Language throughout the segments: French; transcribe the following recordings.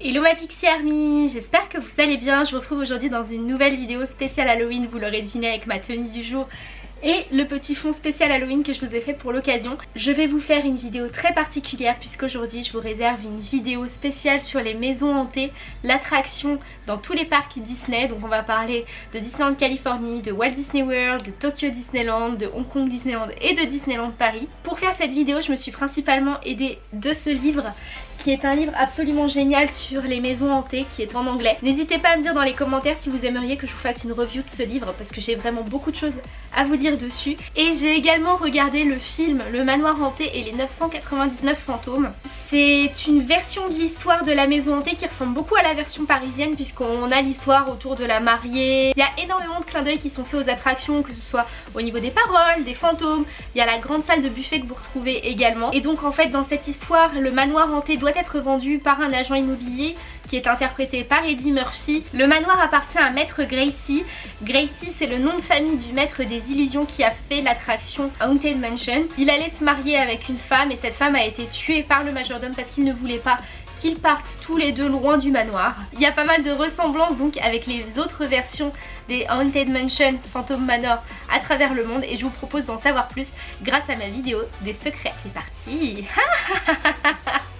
Hello ma Pixie Army, j'espère que vous allez bien, je vous retrouve aujourd'hui dans une nouvelle vidéo spéciale Halloween, vous l'aurez deviné avec ma tenue du jour et le petit fond spécial Halloween que je vous ai fait pour l'occasion. Je vais vous faire une vidéo très particulière puisqu'aujourd'hui je vous réserve une vidéo spéciale sur les maisons hantées, l'attraction dans tous les parcs Disney. Donc on va parler de Disneyland Californie, de Walt Disney World, de Tokyo Disneyland, de Hong Kong Disneyland et de Disneyland Paris. Pour faire cette vidéo je me suis principalement aidée de ce livre qui est un livre absolument génial sur les maisons hantées qui est en anglais. N'hésitez pas à me dire dans les commentaires si vous aimeriez que je vous fasse une review de ce livre parce que j'ai vraiment beaucoup de choses à vous dire dessus. Et j'ai également regardé le film Le Manoir Hanté et les 999 fantômes. C'est une version de l'histoire de la maison hantée qui ressemble beaucoup à la version parisienne puisqu'on a l'histoire autour de la mariée. Il y a énormément de clins d'œil qui sont faits aux attractions que ce soit au niveau des paroles, des fantômes. Il y a la grande salle de buffet que vous retrouvez également. Et donc en fait dans cette histoire le manoir hanté doit être vendu par un agent immobilier est interprété par Eddie Murphy. Le manoir appartient à Maître Gracie. Gracie c'est le nom de famille du maître des illusions qui a fait l'attraction Haunted Mansion. Il allait se marier avec une femme et cette femme a été tuée par le majordome parce qu'il ne voulait pas qu'ils partent tous les deux loin du manoir. Il y a pas mal de ressemblances donc avec les autres versions des Haunted Mansion Phantom Manor à travers le monde et je vous propose d'en savoir plus grâce à ma vidéo des secrets. C'est parti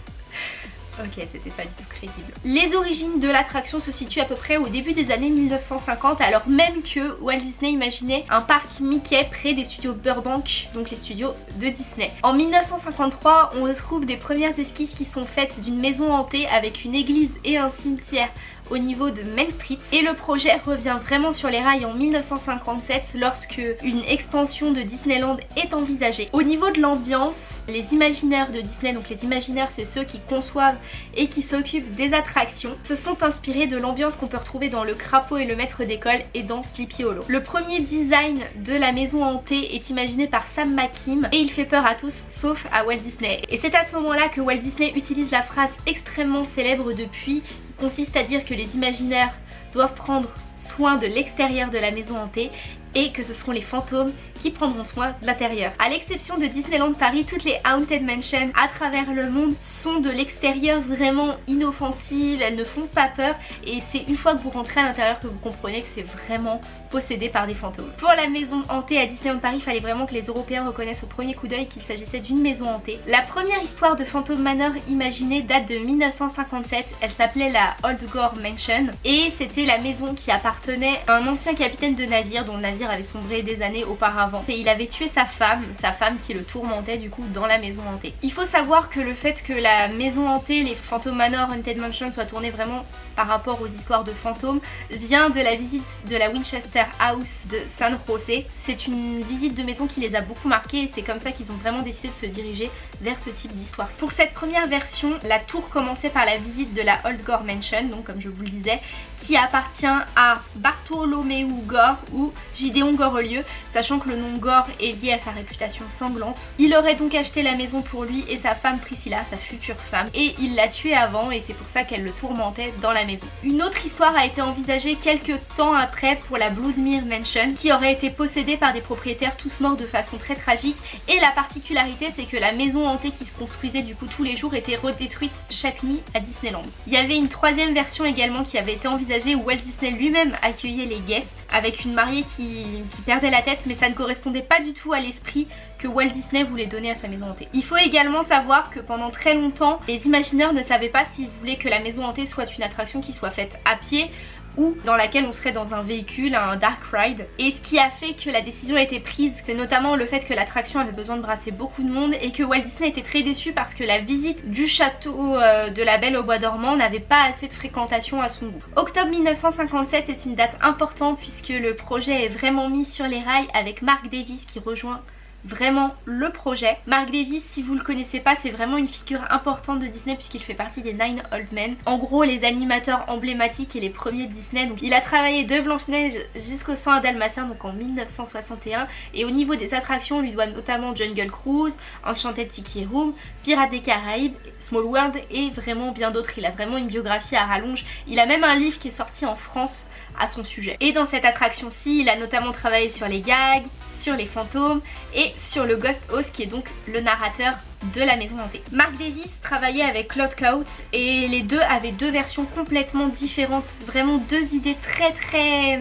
Ok, c'était pas du tout crédible. Les origines de l'attraction se situent à peu près au début des années 1950 alors même que Walt Disney imaginait un parc Mickey près des studios Burbank, donc les studios de Disney. En 1953, on retrouve des premières esquisses qui sont faites d'une maison hantée avec une église et un cimetière au niveau de Main Street et le projet revient vraiment sur les rails en 1957 lorsque une expansion de Disneyland est envisagée. Au niveau de l'ambiance, les imaginaires de Disney, donc les imaginaires c'est ceux qui conçoivent et qui s'occupent des attractions, se sont inspirés de l'ambiance qu'on peut retrouver dans le crapaud et le maître d'école et dans Sleepy Hollow. Le premier design de la maison hantée est imaginé par Sam McKim et il fait peur à tous sauf à Walt Disney. Et c'est à ce moment là que Walt Disney utilise la phrase extrêmement célèbre depuis consiste à dire que les imaginaires doivent prendre soin de l'extérieur de la maison hantée et que ce seront les fantômes qui prendront soin de l'intérieur. A l'exception de Disneyland Paris, toutes les Haunted Mansions à travers le monde sont de l'extérieur vraiment inoffensives, elles ne font pas peur et c'est une fois que vous rentrez à l'intérieur que vous comprenez que c'est vraiment possédé par des fantômes. Pour la maison hantée à Disneyland Paris, il fallait vraiment que les Européens reconnaissent au premier coup d'œil qu'il s'agissait d'une maison hantée. La première histoire de Phantom Manor imaginée date de 1957, elle s'appelait la Old Gore Mansion et c'était la maison qui appartenait à un ancien capitaine de navire dont le navire avait sombré des années auparavant. Et il avait tué sa femme, sa femme qui le tourmentait du coup dans la maison hantée. Il faut savoir que le fait que la maison hantée, les Phantom Manor, Haunted Mansion soient tournés vraiment par rapport aux histoires de fantômes vient de la visite de la Winchester House de San Jose. C'est une visite de maison qui les a beaucoup marqués et c'est comme ça qu'ils ont vraiment décidé de se diriger vers ce type d'histoire. Pour cette première version, la tour commençait par la visite de la Old Gore Mansion, donc comme je vous le disais, qui appartient à Bartholomew Gore ou Gideon Gorelieu, sachant que le nom Gore est lié à sa réputation sanglante. Il aurait donc acheté la maison pour lui et sa femme Priscilla, sa future femme, et il l'a tué avant et c'est pour ça qu'elle le tourmentait dans la maison. Une autre histoire a été envisagée quelques temps après pour la Bloodmere Mansion qui aurait été possédée par des propriétaires tous morts de façon très tragique et la particularité c'est que la maison hantée qui se construisait du coup tous les jours était redétruite chaque nuit à Disneyland. Il y avait une troisième version également qui avait été envisagée où Walt Disney lui-même accueillait les guests avec une mariée qui, qui perdait la tête mais ça ne correspondait pas du tout à l'esprit que Walt Disney voulait donner à sa maison hantée. Il faut également savoir que pendant très longtemps les imagineurs ne savaient pas s'ils voulaient que la maison hantée soit une attraction qui soit faite à pied ou dans laquelle on serait dans un véhicule, un dark ride. Et ce qui a fait que la décision a été prise, c'est notamment le fait que l'attraction avait besoin de brasser beaucoup de monde et que Walt Disney était très déçu parce que la visite du château euh, de la Belle au Bois dormant n'avait pas assez de fréquentation à son goût. Octobre 1957 est une date importante puisque le projet est vraiment mis sur les rails avec Mark Davis qui rejoint vraiment le projet. Mark Davis, si vous le connaissez pas, c'est vraiment une figure importante de Disney puisqu'il fait partie des Nine Old Men. En gros, les animateurs emblématiques et les premiers de Disney. Donc, il a travaillé de Blanche-Neige jusqu'au sang Dalmatien, donc en 1961. Et au niveau des attractions, on lui doit notamment Jungle Cruise, Enchanted Tiki Room, Pirates des Caraïbes, Small World et vraiment bien d'autres. Il a vraiment une biographie à rallonge. Il a même un livre qui est sorti en France à son sujet. Et dans cette attraction-ci, il a notamment travaillé sur les gags, sur les fantômes et sur le Ghost House qui est donc le narrateur de la maison hantée. Mark Davis travaillait avec Claude Coates et les deux avaient deux versions complètement différentes, vraiment deux idées très très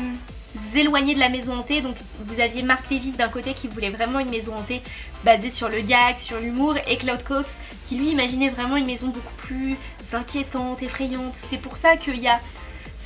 éloignées de la maison hantée. Donc vous aviez Mark Davis d'un côté qui voulait vraiment une maison hantée basée sur le gag, sur l'humour et Claude Coates qui lui imaginait vraiment une maison beaucoup plus inquiétante, effrayante. C'est pour ça qu'il y a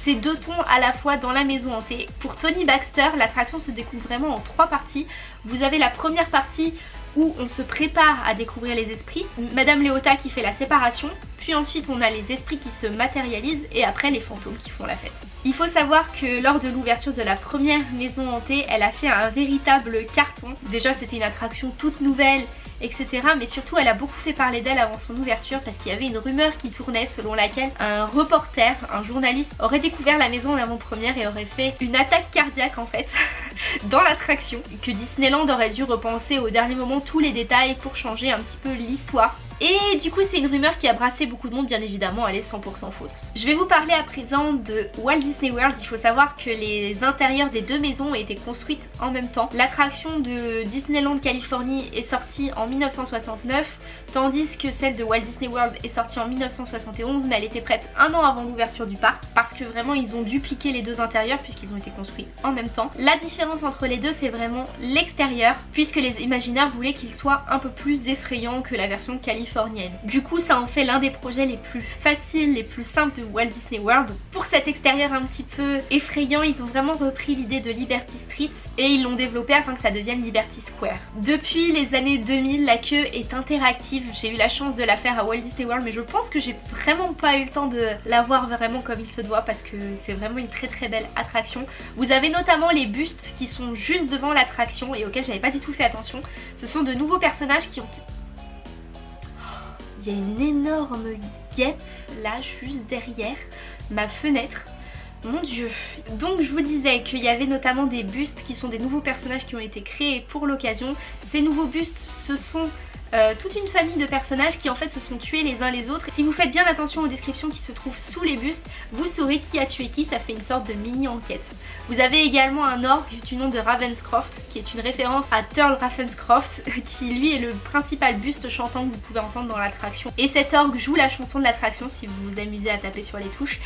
ces deux tons à la fois dans la maison hantée. Pour Tony Baxter, l'attraction se découvre vraiment en trois parties. Vous avez la première partie où on se prépare à découvrir les esprits, Madame Léota qui fait la séparation, puis ensuite on a les esprits qui se matérialisent et après les fantômes qui font la fête. Il faut savoir que lors de l'ouverture de la première maison hantée, elle a fait un véritable carton. Déjà c'était une attraction toute nouvelle etc. Mais surtout elle a beaucoup fait parler d'elle avant son ouverture parce qu'il y avait une rumeur qui tournait selon laquelle un reporter, un journaliste aurait découvert la maison en avant-première et aurait fait une attaque cardiaque en fait dans l'attraction. Que Disneyland aurait dû repenser au dernier moment tous les détails pour changer un petit peu l'histoire et du coup c'est une rumeur qui a brassé beaucoup de monde bien évidemment elle est 100% fausse. Je vais vous parler à présent de Walt Disney World. Il faut savoir que les intérieurs des deux maisons ont été construites en même temps. L'attraction de Disneyland Californie est sortie en 1969 tandis que celle de Walt Disney World est sortie en 1971 mais elle était prête un an avant l'ouverture du parc parce que vraiment ils ont dupliqué les deux intérieurs puisqu'ils ont été construits en même temps. La différence entre les deux c'est vraiment l'extérieur puisque les imaginaires voulaient qu'il soit un peu plus effrayant que la version californienne du coup ça en fait l'un des projets les plus faciles, les plus simples de Walt Disney World. Pour cet extérieur un petit peu effrayant, ils ont vraiment repris l'idée de Liberty Street et ils l'ont développé afin que ça devienne Liberty Square. Depuis les années 2000, la queue est interactive. J'ai eu la chance de la faire à Walt Disney World mais je pense que j'ai vraiment pas eu le temps de la voir vraiment comme il se doit parce que c'est vraiment une très très belle attraction. Vous avez notamment les bustes qui sont juste devant l'attraction et auxquels j'avais pas du tout fait attention. Ce sont de nouveaux personnages qui ont il y a une énorme guêpe là juste derrière ma fenêtre. Mon dieu Donc je vous disais qu'il y avait notamment des bustes qui sont des nouveaux personnages qui ont été créés pour l'occasion. Ces nouveaux bustes ce sont euh, toute une famille de personnages qui en fait se sont tués les uns les autres. Si vous faites bien attention aux descriptions qui se trouvent sous les bustes, vous saurez qui a tué qui, ça fait une sorte de mini enquête. Vous avez également un orgue du nom de Ravenscroft qui est une référence à Turl Ravenscroft qui lui est le principal buste chantant que vous pouvez entendre dans l'attraction. Et cet orgue joue la chanson de l'attraction si vous vous amusez à taper sur les touches.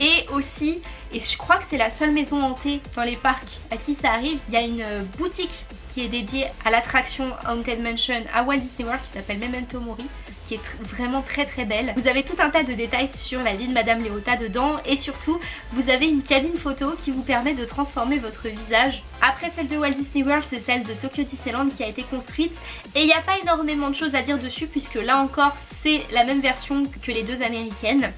Et aussi, et je crois que c'est la seule maison hantée dans les parcs à qui ça arrive, il y a une boutique qui est dédié à l'attraction Haunted Mansion à Walt Disney World qui s'appelle Memento Mori qui est vraiment très très belle. Vous avez tout un tas de détails sur la vie de Madame Léota dedans et surtout vous avez une cabine photo qui vous permet de transformer votre visage. Après celle de Walt Disney World c'est celle de Tokyo Disneyland qui a été construite et il n'y a pas énormément de choses à dire dessus puisque là encore c'est la même version que les deux américaines.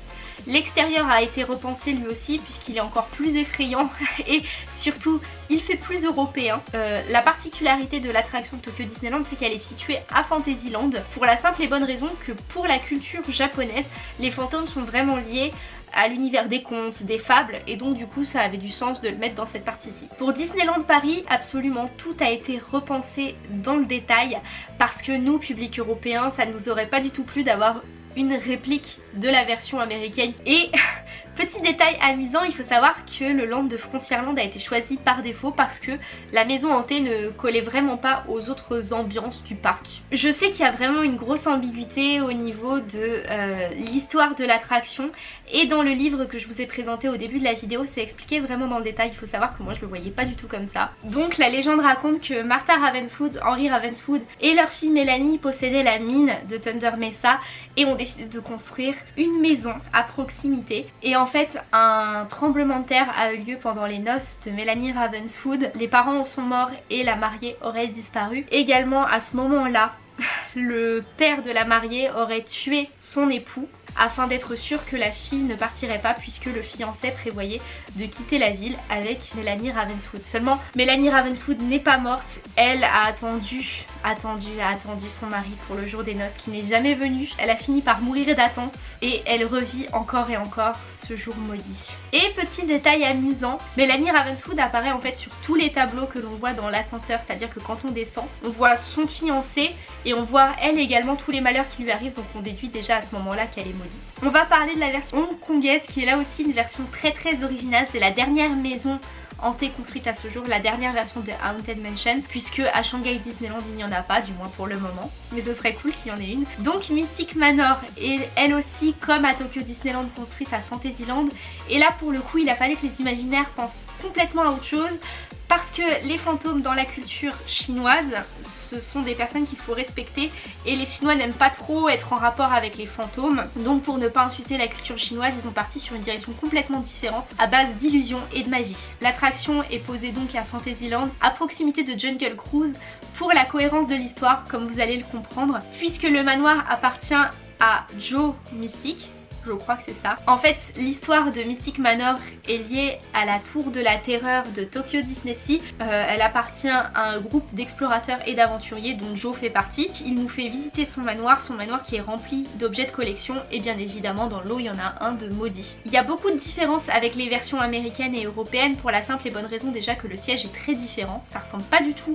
L'extérieur a été repensé lui aussi puisqu'il est encore plus effrayant et surtout il fait plus européen. Euh, la particularité de l'attraction de Tokyo Disneyland c'est qu'elle est située à Fantasyland pour la simple et bonne raison que pour la culture japonaise les fantômes sont vraiment liés à l'univers des contes, des fables et donc du coup ça avait du sens de le mettre dans cette partie-ci. Pour Disneyland Paris, absolument tout a été repensé dans le détail parce que nous, public européen, ça nous aurait pas du tout plu d'avoir une réplique de la version américaine. Et Petit détail amusant, il faut savoir que le land de Frontierland a été choisi par défaut parce que la maison hantée ne collait vraiment pas aux autres ambiances du parc. Je sais qu'il y a vraiment une grosse ambiguïté au niveau de euh, l'histoire de l'attraction et dans le livre que je vous ai présenté au début de la vidéo c'est expliqué vraiment dans le détail, il faut savoir que moi je le voyais pas du tout comme ça. Donc la légende raconte que Martha Ravenswood, Henry Ravenswood et leur fille Mélanie possédaient la mine de Thunder Mesa et ont décidé de construire une maison à proximité en fait un tremblement de terre a eu lieu pendant les noces de Mélanie Ravenswood. Les parents sont morts et la mariée aurait disparu. Également à ce moment là le père de la mariée aurait tué son époux afin d'être sûr que la fille ne partirait pas puisque le fiancé prévoyait de quitter la ville avec Mélanie Ravenswood. Seulement Mélanie Ravenswood n'est pas morte, elle a attendu, attendu, a attendu son mari pour le jour des noces qui n'est jamais venu. Elle a fini par mourir d'attente et elle revit encore et encore ce jour maudit. Et petit détail amusant, Mélanie Ravenswood apparaît en fait sur tous les tableaux que l'on voit dans l'ascenseur, c'est-à-dire que quand on descend, on voit son fiancé et on voit elle également tous les malheurs qui lui arrivent donc on déduit déjà à ce moment là qu'elle est On va parler de la version hongkongaise qui est là aussi une version très très originale. C'est la dernière maison hantée construite à ce jour, la dernière version de Haunted Mansion, puisque à Shanghai Disneyland il n'y en a pas, du moins pour le moment, mais ce serait cool qu'il y en ait une. Donc Mystic Manor est elle aussi comme à Tokyo Disneyland construite à Fantasyland, et là pour le coup il a fallu que les imaginaires pensent complètement à autre chose, parce que les fantômes dans la culture chinoise, ce sont des personnes qu'il faut respecter et les Chinois n'aiment pas trop être en rapport avec les fantômes. Donc pour ne pas insulter la culture chinoise, ils sont partis sur une direction complètement différente à base d'illusions et de magie. L'attraction est posée donc à Fantasyland, à proximité de Jungle Cruise, pour la cohérence de l'histoire, comme vous allez le comprendre, puisque le manoir appartient à Joe Mystique, je crois que c'est ça. En fait, l'histoire de Mystic Manor est liée à la tour de la terreur de Tokyo Disney Sea. Euh, elle appartient à un groupe d'explorateurs et d'aventuriers dont Joe fait partie. Il nous fait visiter son manoir, son manoir qui est rempli d'objets de collection et bien évidemment dans l'eau il y en a un de maudit. Il y a beaucoup de différences avec les versions américaines et européennes pour la simple et bonne raison déjà que le siège est très différent. Ça ressemble pas du tout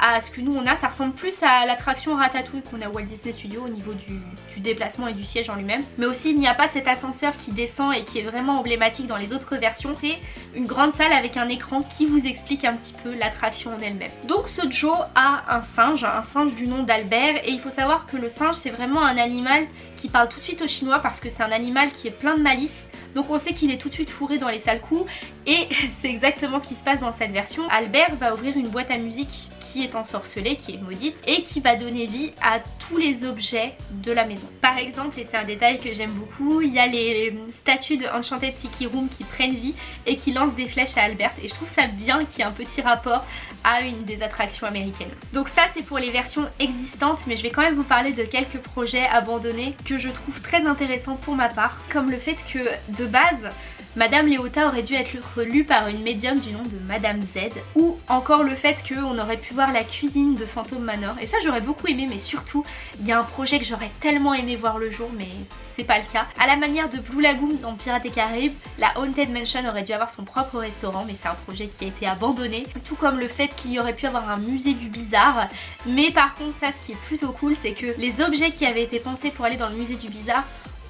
à ce que nous on a. Ça ressemble plus à l'attraction Ratatouille qu'on a Walt Disney Studio au niveau du, déplacement et du siège en lui-même. Mais aussi il n'y a pas cet ascenseur qui descend et qui est vraiment emblématique dans les autres versions. C'est une grande salle avec un écran qui vous explique un petit peu l'attraction en elle-même. Donc ce Joe a un singe, un singe du nom d'Albert et il faut savoir que le singe c'est vraiment un animal qui parle tout de suite au chinois parce que c'est un animal qui est plein de malice donc on sait qu'il est tout de suite fourré dans les sales coups et c'est exactement ce qui se passe dans cette version. Albert va ouvrir une boîte à musique qui est ensorcelée, qui est maudite et qui va donner vie à tous les objets de la maison. Par exemple, et c'est un détail que j'aime beaucoup, il y a les statues de Enchanted Tiki Room qui prennent vie et qui lancent des flèches à Albert et je trouve ça bien qu'il y ait un petit rapport à une des attractions américaines. Donc ça c'est pour les versions existantes mais je vais quand même vous parler de quelques projets abandonnés que je trouve très intéressants pour ma part comme le fait que de base Madame Léota aurait dû être lue par une médium du nom de Madame Z ou encore le fait qu'on aurait pu voir la cuisine de Phantom Manor. Et ça j'aurais beaucoup aimé mais surtout il y a un projet que j'aurais tellement aimé voir le jour mais c'est pas le cas. À la manière de Blue Lagoon dans Pirates des Caraïbes, la Haunted Mansion aurait dû avoir son propre restaurant mais c'est un projet qui a été abandonné. Tout comme le fait qu'il y aurait pu avoir un musée du bizarre. Mais par contre ça ce qui est plutôt cool c'est que les objets qui avaient été pensés pour aller dans le musée du bizarre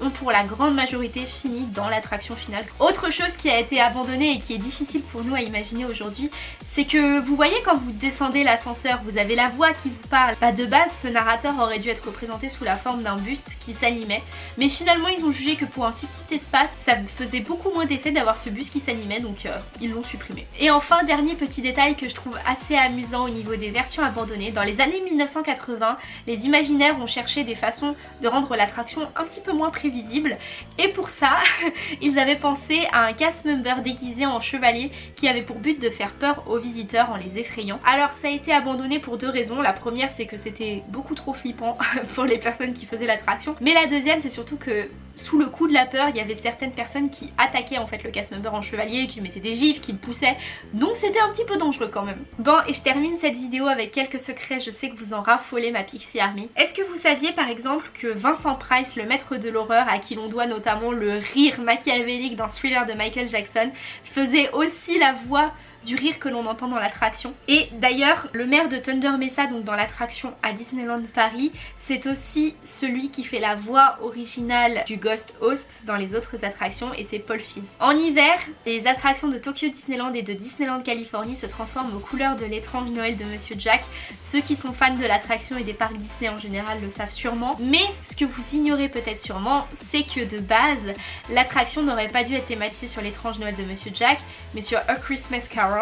ont pour la grande majorité fini dans l'attraction finale. Autre chose qui a été abandonnée et qui est difficile pour nous à imaginer aujourd'hui, c'est que vous voyez quand vous descendez l'ascenseur, vous avez la voix qui vous parle. Bah de base, ce narrateur aurait dû être représenté sous la forme d'un buste qui s'animait, mais finalement ils ont jugé que pour un si petit espace, ça faisait beaucoup moins d'effet d'avoir ce buste qui s'animait, donc euh, ils l'ont supprimé. Et enfin, dernier petit détail que je trouve assez amusant au niveau des versions abandonnées, dans les années 1980, les imaginaires ont cherché des façons de rendre l'attraction un petit peu moins visible. Et pour ça ils avaient pensé à un cast member déguisé en chevalier qui avait pour but de faire peur aux visiteurs en les effrayant. Alors ça a été abandonné pour deux raisons, la première c'est que c'était beaucoup trop flippant pour les personnes qui faisaient l'attraction. Mais la deuxième c'est surtout que sous le coup de la peur, il y avait certaines personnes qui attaquaient en fait le cast member en chevalier, qui mettaient des gifs, qui le poussaient. Donc c'était un petit peu dangereux quand même. Bon, et je termine cette vidéo avec quelques secrets, je sais que vous en raffolez ma Pixie Army. Est-ce que vous saviez par exemple que Vincent Price, le maître de l'horreur, à qui l'on doit notamment le rire machiavélique dans Thriller de Michael Jackson, faisait aussi la voix du rire que l'on entend dans l'attraction. Et d'ailleurs, le maire de Thunder Mesa, donc dans l'attraction à Disneyland Paris, c'est aussi celui qui fait la voix originale du Ghost Host dans les autres attractions et c'est Paul Fizz. En hiver, les attractions de Tokyo Disneyland et de Disneyland Californie se transforment aux couleurs de l'étrange Noël de Monsieur Jack. Ceux qui sont fans de l'attraction et des parcs Disney en général le savent sûrement. Mais ce que vous ignorez peut-être sûrement, c'est que de base, l'attraction n'aurait pas dû être thématisée sur l'étrange Noël de Monsieur Jack, mais sur A Christmas Carol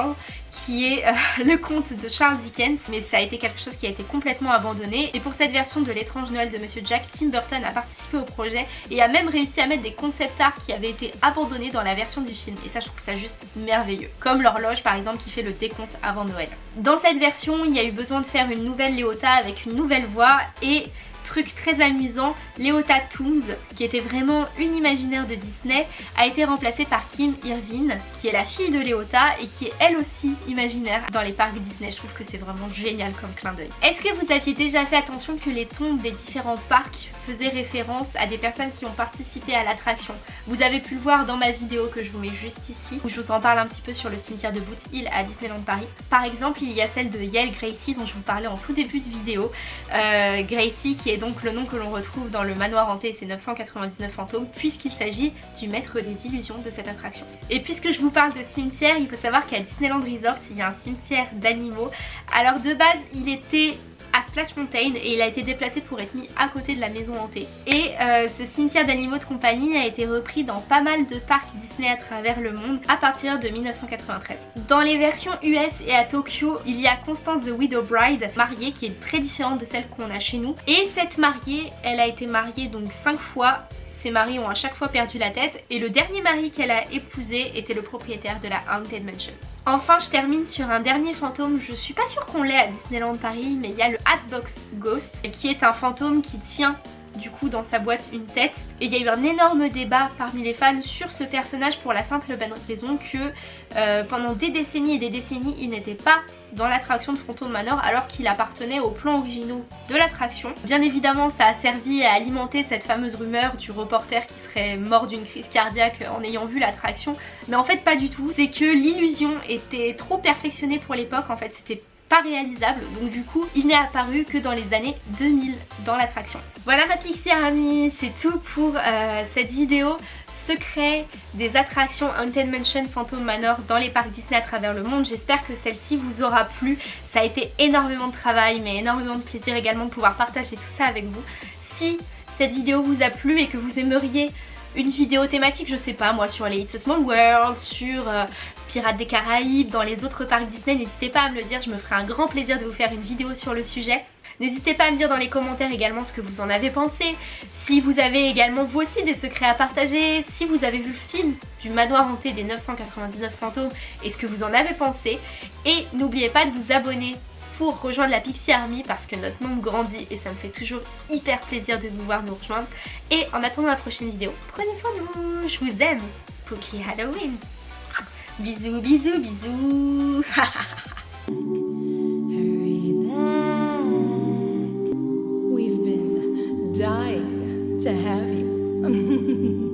qui est euh, le conte de Charles Dickens mais ça a été quelque chose qui a été complètement abandonné. Et pour cette version de l'étrange Noël de Monsieur Jack, Tim Burton a participé au projet et a même réussi à mettre des concept art qui avaient été abandonnés dans la version du film. Et ça je trouve ça juste merveilleux. Comme l'horloge par exemple qui fait le décompte avant Noël. Dans cette version il y a eu besoin de faire une nouvelle Léota avec une nouvelle voix et truc très amusant, Léota Tooms, qui était vraiment une imaginaire de Disney, a été remplacée par Kim Irvine, qui est la fille de Léota et qui est elle aussi imaginaire dans les parcs Disney. Je trouve que c'est vraiment génial comme clin d'œil. Est-ce que vous aviez déjà fait attention que les tombes des différents parcs faisaient référence à des personnes qui ont participé à l'attraction? Vous avez pu le voir dans ma vidéo que je vous mets juste ici, où je vous en parle un petit peu sur le cimetière de Boot Hill à Disneyland Paris. Par exemple, il y a celle de Yael Gracie dont je vous parlais en tout début de vidéo. Euh, Gracie qui est est donc le nom que l'on retrouve dans le manoir hanté et ses 999 fantômes puisqu'il s'agit du maître des illusions de cette attraction. Et puisque je vous parle de cimetière, il faut savoir qu'à Disneyland Resort il y a un cimetière d'animaux. Alors de base il était Splash Mountain et il a été déplacé pour être mis à côté de la maison hantée. Et euh, ce cimetière d'animaux de compagnie a été repris dans pas mal de parcs Disney à travers le monde à partir de 1993. Dans les versions US et à Tokyo, il y a Constance the Widow Bride, mariée qui est très différente de celle qu'on a chez nous. Et cette mariée, elle a été mariée donc 5 fois ses maris ont à chaque fois perdu la tête et le dernier mari qu'elle a épousé était le propriétaire de la Haunted Mansion. Enfin je termine sur un dernier fantôme, je suis pas sûre qu'on l'ait à Disneyland Paris mais il y a le Hatbox Ghost qui est un fantôme qui tient du coup dans sa boîte une tête. Et il y a eu un énorme débat parmi les fans sur ce personnage pour la simple bonne raison que euh, pendant des décennies et des décennies il n'était pas dans l'attraction de Phantom Manor alors qu'il appartenait aux plans originaux de l'attraction. Bien évidemment ça a servi à alimenter cette fameuse rumeur du reporter qui serait mort d'une crise cardiaque en ayant vu l'attraction. Mais en fait pas du tout, c'est que l'illusion était trop perfectionnée pour l'époque. En fait c'était réalisable donc du coup il n'est apparu que dans les années 2000 dans l'attraction. Voilà ma Pixie Army, c'est tout pour euh, cette vidéo secret des attractions Haunted Mansion Phantom Manor dans les parcs Disney à travers le monde. J'espère que celle-ci vous aura plu. Ça a été énormément de travail mais énormément de plaisir également de pouvoir partager tout ça avec vous. Si cette vidéo vous a plu et que vous aimeriez une vidéo thématique, je sais pas moi, sur les It's a Small World, sur euh, Pirates des Caraïbes, dans les autres parcs Disney, n'hésitez pas à me le dire, je me ferai un grand plaisir de vous faire une vidéo sur le sujet. N'hésitez pas à me dire dans les commentaires également ce que vous en avez pensé, si vous avez également vous aussi des secrets à partager, si vous avez vu le film du manoir hanté des 999 fantômes et ce que vous en avez pensé. Et n'oubliez pas de vous abonner pour rejoindre la Pixie Army parce que notre nombre grandit et ça me fait toujours hyper plaisir de vous voir nous rejoindre. Et en attendant la prochaine vidéo, prenez soin de vous, je vous aime, Spooky Halloween. Bisous, bisous, bisous.